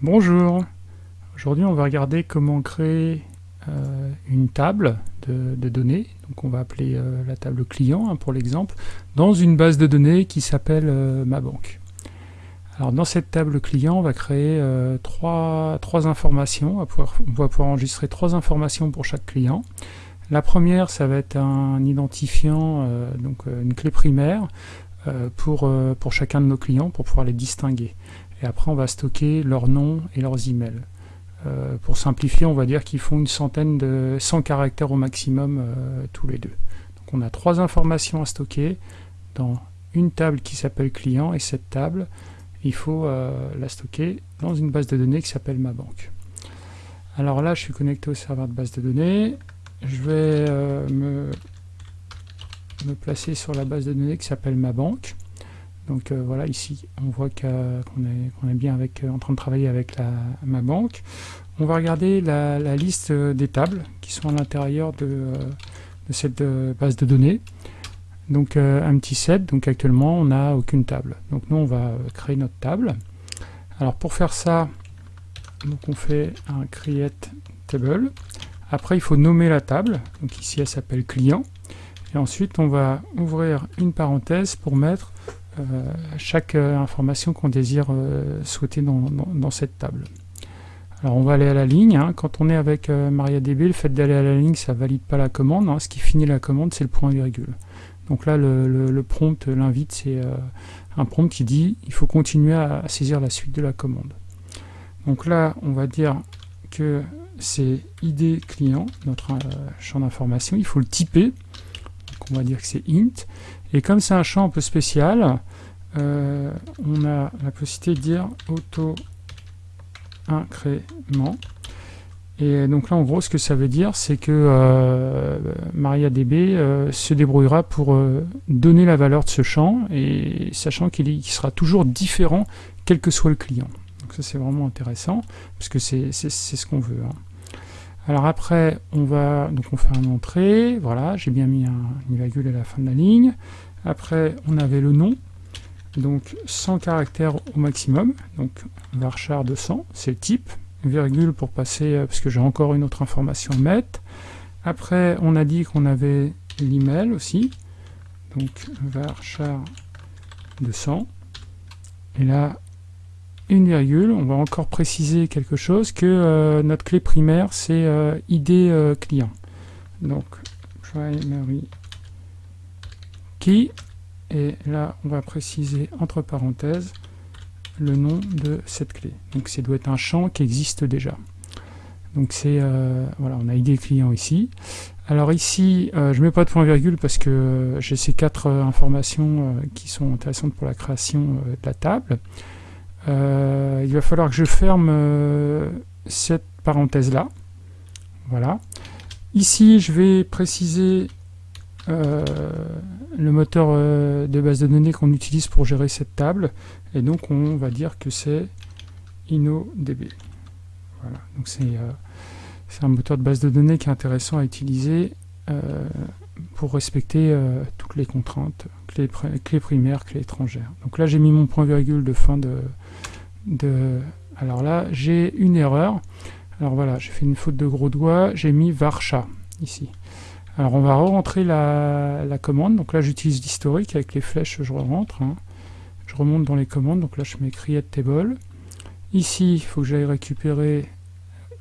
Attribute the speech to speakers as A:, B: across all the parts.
A: Bonjour, aujourd'hui on va regarder comment créer euh, une table de, données, donc on va appeler euh, la table client hein, pour l'exemple, dans une base de données qui s'appelle euh, ma banque. Alors dans cette table client, on va créer trois, informations, on va, pouvoir, enregistrer trois informations pour chaque client. La première, ça va être un identifiant, donc une clé primaire, pour chacun de nos clients, pour pouvoir les distinguer et après on va stocker leurs noms et leurs emails. Euh, pour simplifier, on va dire qu'ils font une centaine de 100 caractères au maximum euh, tous les deux. Donc on a trois informations à stocker dans une table qui s'appelle client et cette table, il faut euh, la stocker dans une base de données qui s'appelle ma banque. Alors là, je suis connecté au serveur de base de données. Je vais me, me placer sur la base de données qui s'appelle ma banque. Donc euh, voilà, ici, on voit qu'on est, bien euh, en train de travailler avec ma banque. On va regarder la, liste euh, des tables qui sont à l'intérieur de, cette base de données. Donc un petit set, donc actuellement on n'a aucune table. Donc nous on va créer notre table. Alors pour faire ça, on fait un create table. Après il faut nommer la table, donc ici elle s'appelle client. Et ensuite on va ouvrir une parenthèse pour mettre chaque euh, information qu'on désire euh, souhaiter dans, cette table. Alors on va aller à la ligne, hein. quand on est avec MariaDB, le fait d'aller à la ligne, ça valide pas la commande, hein. ce qui finit la commande c'est le point virgule. Donc là le, prompt, l'invite, c'est un prompt qui dit il faut continuer à, saisir la suite de la commande. Donc là on va dire que c'est ID client, notre champ d'information, il faut le typer, on va dire que c'est int, et comme c'est un champ un peu spécial, euh, on a la possibilité de dire auto-incrément. Et donc là, en gros, ce que ça veut dire, c'est que euh, MariaDB euh, se débrouillera pour donner la valeur de ce champ, et sachant qu'il sera toujours différent, quel que soit le client. Donc ça, c'est vraiment intéressant, parce que c'est ce qu'on veut. Hein. Alors après, on va donc on fait un entrée, voilà, j'ai bien mis un, une virgule à la fin de la ligne. Après, on avait le nom, donc 100 caractères au maximum, donc varchar 200, c'est le type, virgule pour passer, euh, parce que j'ai encore une autre information à mettre. Après, on a dit qu'on avait l'email aussi, donc varchar 200, et là, une virgule, on va encore préciser quelque chose, que euh, notre clé primaire, c'est euh, ID client. Donc, primary key, et là on va préciser entre parenthèses le nom de cette clé. Donc ça doit être un champ qui existe déjà. Donc c'est, euh, voilà, on a ID client ici. Alors ici, euh, je mets pas de point virgule parce que j'ai ces quatre euh, informations qui sont intéressantes pour la création de la table. Il va falloir que je ferme cette parenthèse là. Voilà. Ici, je vais préciser euh, le moteur euh, de base de données qu'on utilise pour gérer cette table. Et donc on va dire que c'est InnoDB. Voilà, donc euh, c'est un moteur de base de données qui est intéressant à utiliser pour respecter toutes les contraintes, clés, clés, primaires, clés étrangères. Donc là j'ai mis mon point virgule de fin de... alors là j'ai une erreur. Alors voilà, j'ai fait une faute de gros doigt, j'ai mis varcha ici. Alors on va re-rentrer la, commande, donc là j'utilise l'historique avec les flèches, je rentre, hein. je remonte dans les commandes, donc là je mets create table. Ici, il faut que j'aille récupérer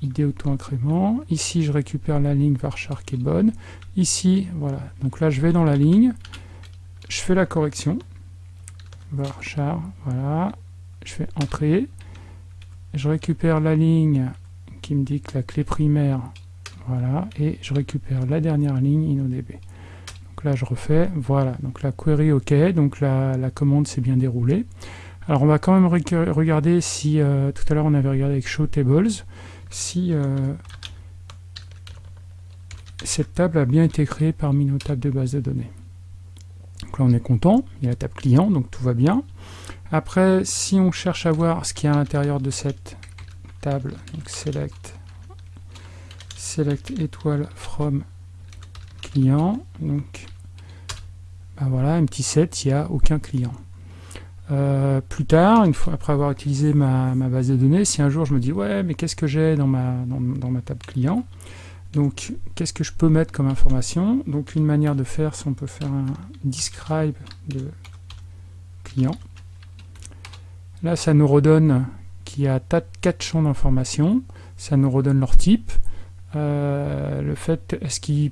A: id auto-incrément. Ici, je récupère la ligne varchar qui est bonne. Ici, voilà. Donc là, je vais dans la ligne. Je fais la correction. Varchar, voilà. Je fais entrée. Je récupère la ligne qui me dit que la clé primaire voilà, et je récupère la dernière ligne InnoDB. Donc là, je refais, voilà, donc la query OK, donc la, commande s'est bien déroulée. Alors on va quand même regarder si, euh, tout à l'heure on avait regardé avec Show Tables, si euh, cette table a bien été créée parmi nos tables de base de données. Donc là on est content, il y a la table client, donc tout va bien. Après, si on cherche à voir ce qu'il y a à l'intérieur de cette table, donc select select étoile from client. Donc, ben voilà, un petit set, il n'y a aucun client. Euh, plus tard, une fois après avoir utilisé ma, base de données, si un jour je me dis ouais mais qu'est-ce que j'ai dans ma, dans, ma table client? Donc qu'est-ce que je peux mettre comme information? Donc une manière de faire c'est on peut faire un describe de client. Là ça nous redonne qu'il y a quatre champs d'information ça nous redonne leur type. Euh, le fait est-ce qu'ils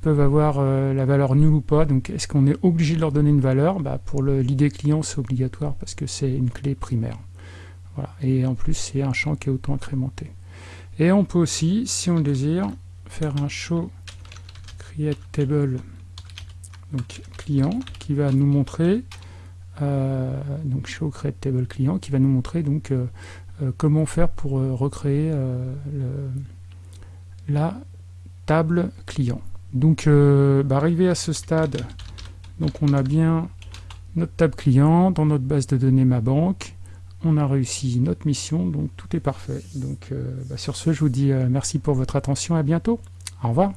A: peuvent avoir euh, la valeur nulle ou pas. Donc est-ce qu'on est obligé de leur donner une valeur? Bah, Pour l'idée client, c'est obligatoire parce que c'est une clé primaire. Voilà. Et en plus, c'est un champ qui est auto-incrémenté. Et on peut aussi, si on le désire, faire un show create table donc client qui va nous montrer euh, donc show create table client qui va nous montrer donc euh, comment faire pour recréer la table client. Donc, euh, bah, arrivé à ce stade, donc on a bien notre table client dans notre base de données ma banque. On a réussi notre mission, donc tout est parfait. Donc, euh, bah, sur ce, je vous dis euh, merci pour votre attention, à bientôt. Au revoir.